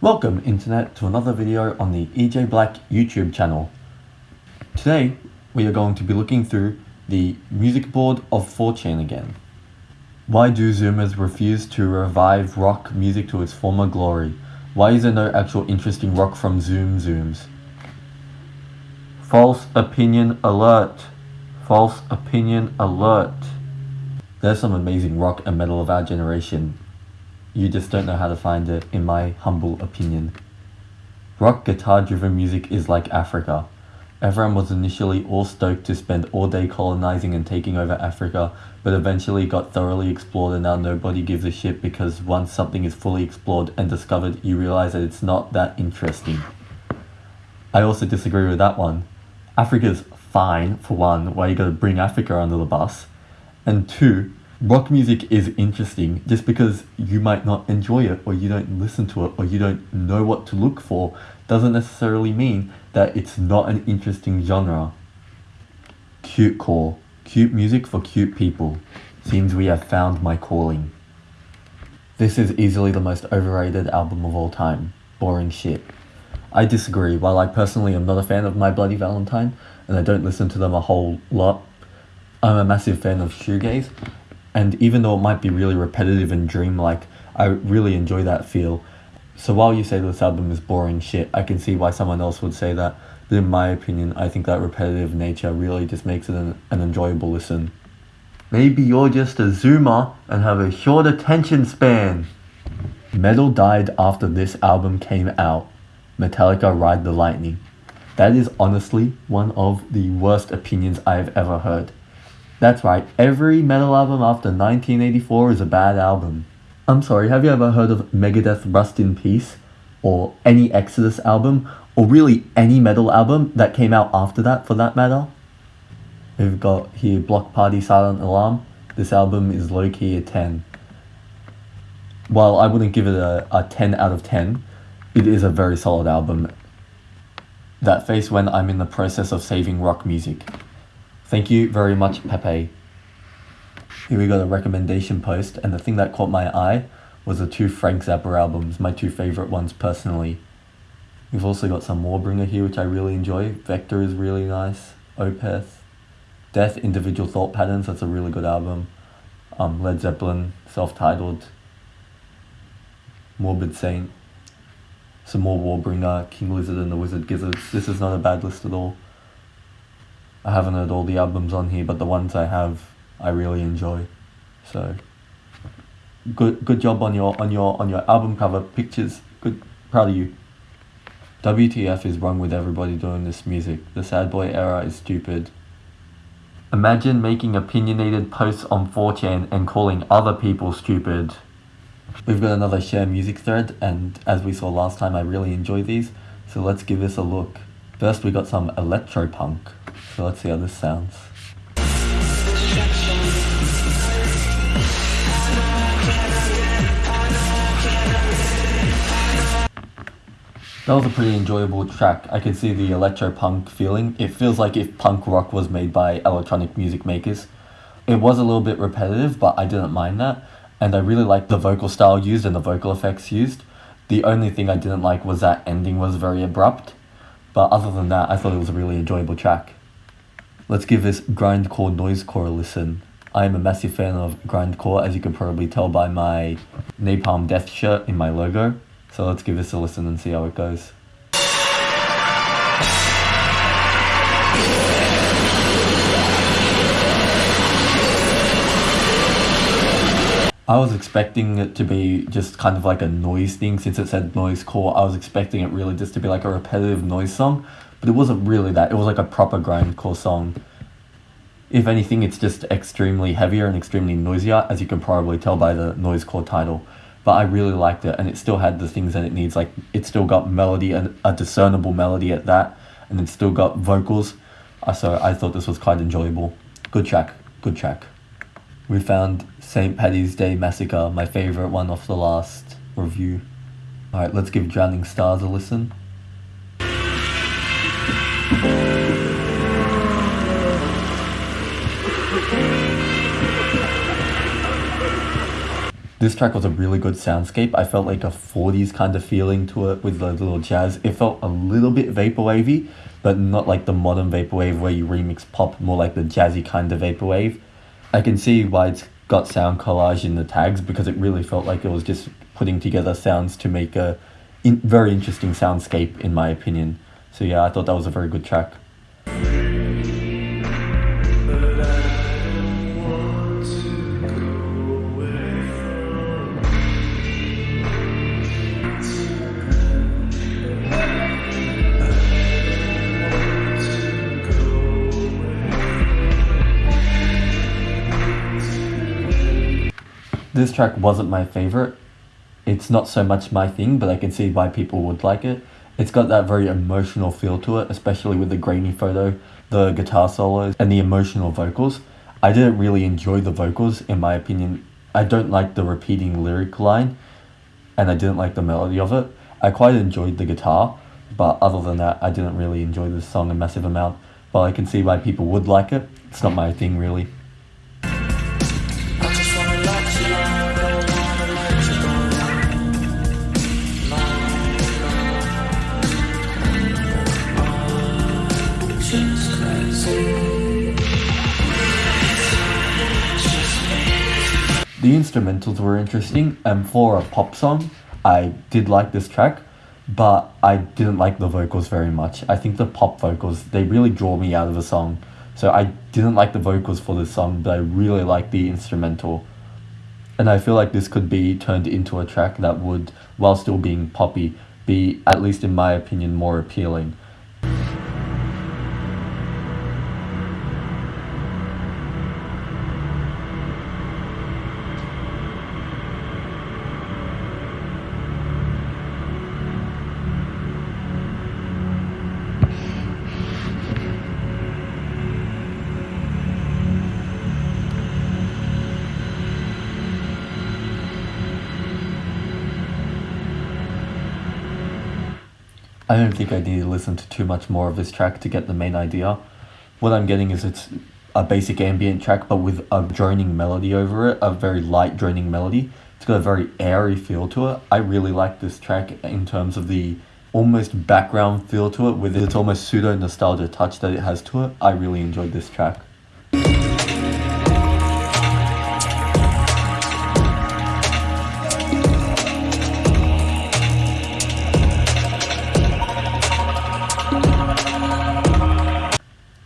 Welcome Internet to another video on the EJ Black YouTube channel. Today we are going to be looking through the music board of 4chan again. Why do Zoomers refuse to revive rock music to its former glory? Why is there no actual interesting rock from Zoom Zooms? False opinion alert! False opinion alert! There's some amazing rock and metal of our generation you just don't know how to find it, in my humble opinion. Rock guitar driven music is like Africa. Everyone was initially all stoked to spend all day colonizing and taking over Africa, but eventually got thoroughly explored and now nobody gives a shit because once something is fully explored and discovered, you realize that it's not that interesting. I also disagree with that one. Africa's fine, for one, why you gotta bring Africa under the bus, and two, rock music is interesting just because you might not enjoy it or you don't listen to it or you don't know what to look for doesn't necessarily mean that it's not an interesting genre. Cute core. Cute music for cute people. Seems we have found my calling. This is easily the most overrated album of all time. Boring shit. I disagree. While I personally am not a fan of My Bloody Valentine, and I don't listen to them a whole lot, I'm a massive fan of shoegaze, and even though it might be really repetitive and dreamlike, I really enjoy that feel. So while you say this album is boring shit, I can see why someone else would say that. But in my opinion, I think that repetitive nature really just makes it an, an enjoyable listen. Maybe you're just a zoomer and have a short attention span. Metal died after this album came out. Metallica Ride the Lightning. That is honestly one of the worst opinions I've ever heard. That's right, every metal album after 1984 is a bad album. I'm sorry, have you ever heard of Megadeth Rust in Peace? Or any Exodus album? Or really any metal album that came out after that for that matter? We've got here Bloc Party Silent Alarm. This album is low key a 10. While I wouldn't give it a, a 10 out of 10, it is a very solid album. That face when I'm in the process of saving rock music. Thank you very much, Pepe. Here we got a recommendation post, and the thing that caught my eye was the two Frank Zappa albums, my two favorite ones personally. We've also got some Warbringer here, which I really enjoy. Vektor is really nice. Opeth. Death, Individual Thought Patterns, that's a really good album. Um, Led Zeppelin, self-titled. Morbid Saint. Some more Warbringer, King Lizard and the Wizard Gizzards. This is not a bad list at all. I haven't heard all the albums on here, but the ones I have, I really enjoy. So, good good job on your on your on your album cover pictures. Good, proud of you. WTF is wrong with everybody doing this music. The sad boy era is stupid. Imagine making opinionated posts on 4chan and calling other people stupid. We've got another share music thread, and as we saw last time, I really enjoy these, so let's give this a look. First, we got some electropunk. So let's see how this sounds. That was a pretty enjoyable track. I can see the electro punk feeling. It feels like if punk rock was made by electronic music makers. It was a little bit repetitive, but I didn't mind that. And I really liked the vocal style used and the vocal effects used. The only thing I didn't like was that ending was very abrupt. But other than that, I thought it was a really enjoyable track. Let's give this grindcore noisecore a listen. I am a massive fan of grindcore, as you can probably tell by my Napalm Death shirt in my logo. So let's give this a listen and see how it goes. I was expecting it to be just kind of like a noise thing since it said noise core. I was expecting it really just to be like a repetitive noise song, but it wasn't really that. It was like a proper grindcore song. If anything, it's just extremely heavier and extremely noisier, as you can probably tell by the noise noisecore title. But I really liked it, and it still had the things that it needs. Like it still got melody and a discernible melody at that, and it still got vocals. Uh, so I thought this was quite enjoyable. Good track. Good track. We found St. Patty's Day Massacre, my favorite one off the last review. Alright, let's give Drowning Stars a listen. This track was a really good soundscape. I felt like a 40s kind of feeling to it with the little jazz. It felt a little bit vaporwavy, but not like the modern vaporwave where you remix pop, more like the jazzy kind of vaporwave. I can see why it's got sound collage in the tags because it really felt like it was just putting together sounds to make a in, very interesting soundscape in my opinion. So yeah, I thought that was a very good track. This track wasn't my favorite. It's not so much my thing, but I can see why people would like it. It's got that very emotional feel to it, especially with the grainy photo, the guitar solos, and the emotional vocals. I didn't really enjoy the vocals, in my opinion. I don't like the repeating lyric line, and I didn't like the melody of it. I quite enjoyed the guitar, but other than that, I didn't really enjoy this song a massive amount. But I can see why people would like it. It's not my thing, really. The instrumentals were interesting, and for a pop song, I did like this track, but I didn't like the vocals very much. I think the pop vocals, they really draw me out of the song. So I didn't like the vocals for this song, but I really like the instrumental. And I feel like this could be turned into a track that would, while still being poppy, be, at least in my opinion, more appealing. I don't think I need to listen to too much more of this track to get the main idea. What I'm getting is it's a basic ambient track, but with a droning melody over it, a very light droning melody. It's got a very airy feel to it. I really like this track in terms of the almost background feel to it, with its almost pseudo nostalgia touch that it has to it. I really enjoyed this track.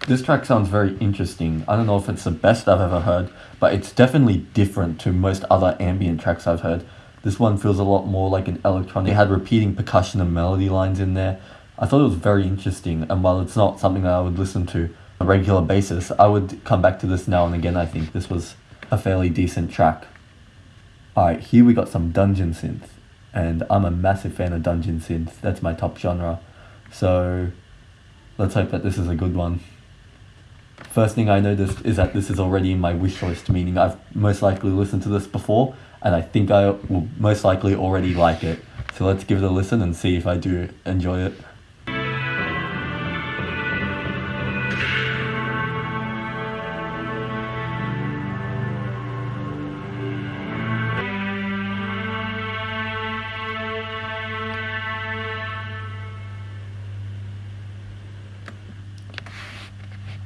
This track sounds very interesting. I don't know if it's the best I've ever heard, but it's definitely different to most other ambient tracks I've heard. This one feels a lot more like an electronic. It had repeating percussion and melody lines in there. I thought it was very interesting, and while it's not something that I would listen to on a regular basis, I would come back to this now and again. I think this was a fairly decent track. Alright, here we got some dungeon synth, and I'm a massive fan of dungeon synth. That's my top genre. So let's hope that this is a good one. First thing I noticed is that this is already in my wish list, meaning I've most likely listened to this before, and I think I will most likely already like it. So let's give it a listen and see if I do enjoy it.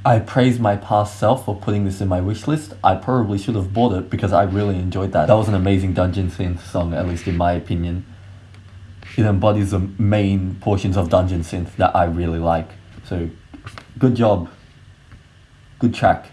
I praise my past self for putting this in my wish list. I probably should have bought it because I really enjoyed that. That was an amazing Dungeon Synth song, at least in my opinion. It embodies the main portions of Dungeon Synth that I really like. So, good job. Good track.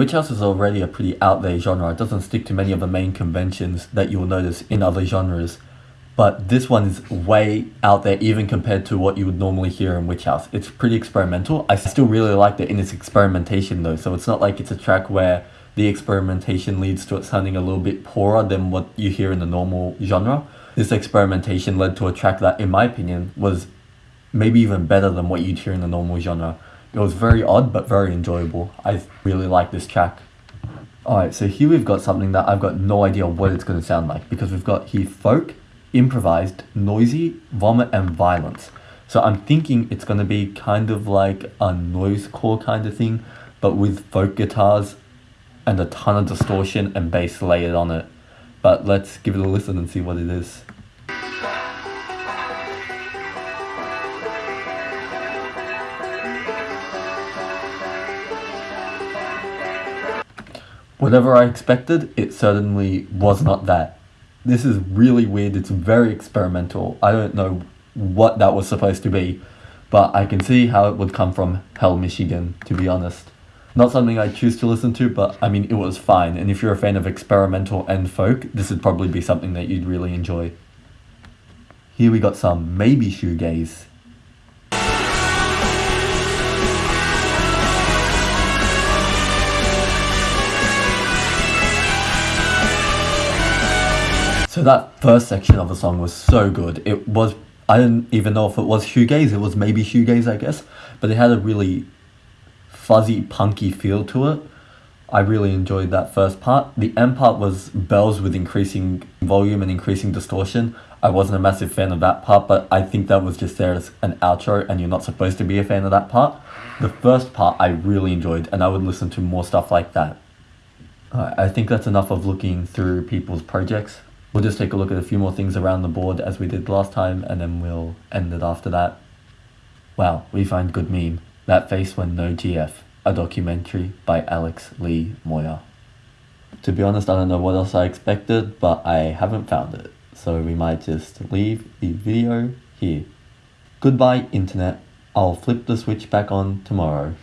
Witch House is already a pretty out there genre. It doesn't stick to many of the main conventions that you'll notice in other genres. But this one is way out there, even compared to what you would normally hear in Witch House. It's pretty experimental. I still really liked it in its experimentation though, so it's not like it's a track where the experimentation leads to it sounding a little bit poorer than what you hear in the normal genre. This experimentation led to a track that, in my opinion, was maybe even better than what you'd hear in the normal genre. It was very odd but very enjoyable. I really like this track. Alright, so here we've got something that I've got no idea what it's going to sound like because we've got here folk, improvised, noisy, vomit, and violence. So I'm thinking it's going to be kind of like a noise core kind of thing, but with folk guitars and a ton of distortion and bass layered on it. But let's give it a listen and see what it is. Whatever I expected, it certainly was not that. This is really weird, it's very experimental. I don't know what that was supposed to be, but I can see how it would come from Hell, Michigan, to be honest. Not something I choose to listen to, but I mean, it was fine. And if you're a fan of experimental and folk, this would probably be something that you'd really enjoy. Here we got some maybe shoegaze. So that first section of the song was so good. It was I didn't even know if it was shoegaze. It was maybe shoegaze, I guess, but it had a really fuzzy, punky feel to it. I really enjoyed that first part. The end part was bells with increasing volume and increasing distortion. I wasn't a massive fan of that part, but I think that was just there as an outro, and you're not supposed to be a fan of that part. The first part I really enjoyed, and I would listen to more stuff like that. Alright, I think that's enough of looking through people's projects. We'll just take a look at a few more things around the board as we did last time, and then we'll end it after that. Wow, we find good meme. That Face When No GF, a documentary by Alex Lee Moyer. To be honest, I don't know what else I expected, but I haven't found it, so we might just leave the video here. Goodbye, Internet. I'll flip the switch back on tomorrow.